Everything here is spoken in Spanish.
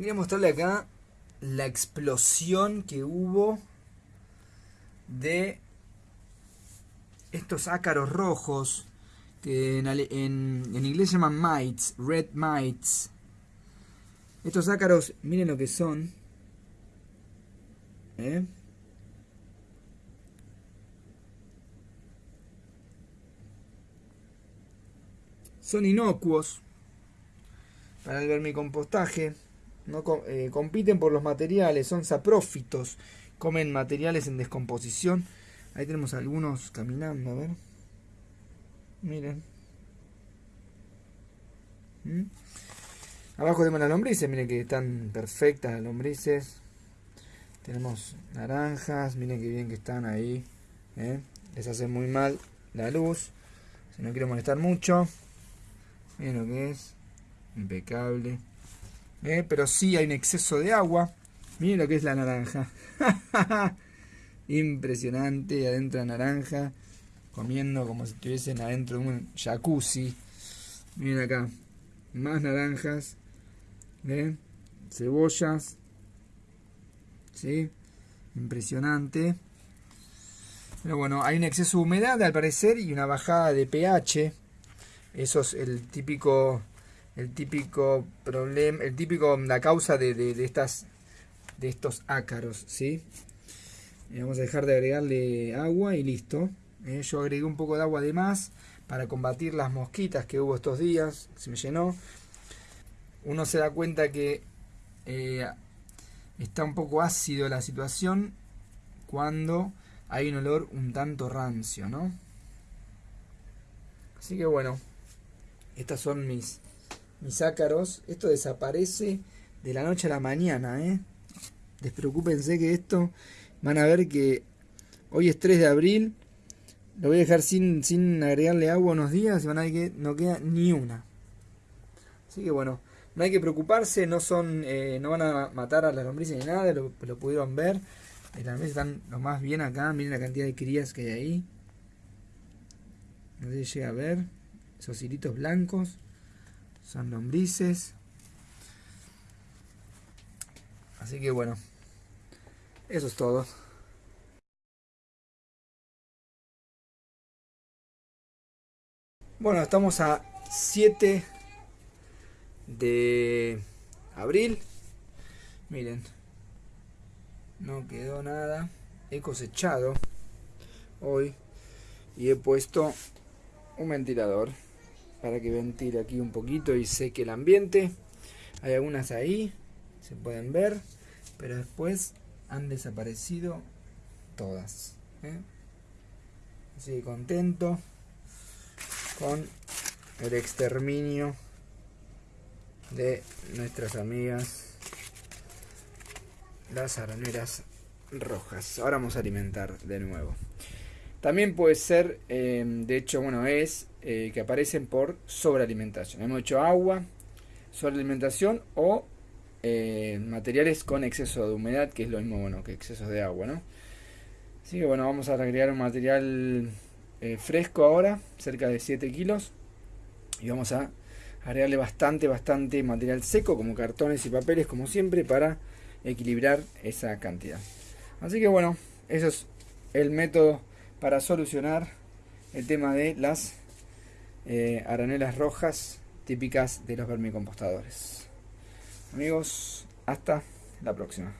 quería mostrarle acá la explosión que hubo de estos ácaros rojos que en, en, inglés se llaman mites, red mites. Estos ácaros, miren lo que son. ¿Eh? Son inocuos para el vermicompostaje. No eh, compiten por los materiales, son saprófitos, comen materiales en descomposición. Ahí tenemos algunos caminando, a ver. Miren. ¿Mm? Abajo tenemos las lombrices, miren que están perfectas las lombrices. Tenemos naranjas, miren que bien que están ahí. ¿eh? Les hace muy mal la luz. Si no quiero molestar mucho. Miren lo que es. Impecable. ¿Eh? Pero sí hay un exceso de agua. Miren lo que es la naranja. Impresionante. Adentro de naranja. Comiendo como si estuviesen adentro de un jacuzzi. Miren acá. Más naranjas. Cebollas. ¿Sí? Impresionante. Pero bueno, hay un exceso de humedad al parecer y una bajada de pH. Eso es el típico el típico problema, el típico, la causa de, estas, de estos ácaros, ¿sí? vamos a dejar de agregarle agua y listo. ¿eh? yo agregué un poco de agua de más para combatir las mosquitas que hubo estos días, se me llenó. Uno se da cuenta que eh, está un poco ácido la situación cuando hay un olor un tanto rancio, ¿no? Así que bueno, estas son mis mis ácaros, esto desaparece de la noche a la mañana, ¿eh? Despreocúpense que esto, van a ver que hoy es 3 de abril, lo voy a dejar sin, sin agregarle agua unos días y van a ver que no queda ni una. Así que bueno, no hay que preocuparse, no son eh, no van a matar a las lombrices ni nada, lo, pudieron ver. Las están lo más bien acá, miren la cantidad de crías que hay ahí. No sé llega a ver esos hilitos blancos son lombrices. Así que bueno, eso es todo. Bueno, estamos a 7 de abril. Miren, no quedó nada. He cosechado hoy y he puesto un ventilador para que ventile aquí un poquito y seque el ambiente. Hay algunas ahí, se pueden ver, pero después han desaparecido todas. ¿eh? Así contento con el exterminio de nuestras amigas las araneras rojas. Ahora vamos a alimentar de nuevo. También puede ser, eh, de hecho, bueno, es eh, que aparecen por sobrealimentación. Hemos hecho agua, sobrealimentación o eh, materiales con exceso de humedad, que es lo mismo bueno que exceso de agua, ¿no? Así que bueno, vamos a agregar un material fresco ahora, cerca de 7 kilos. Y vamos a agregarle bastante, bastante material seco, como cartones y papeles, como siempre, para equilibrar esa cantidad. Así que bueno, eso es el método para solucionar el tema de las eh, aranelas rojas típicas de los vermicompostadores. Amigos, hasta la próxima.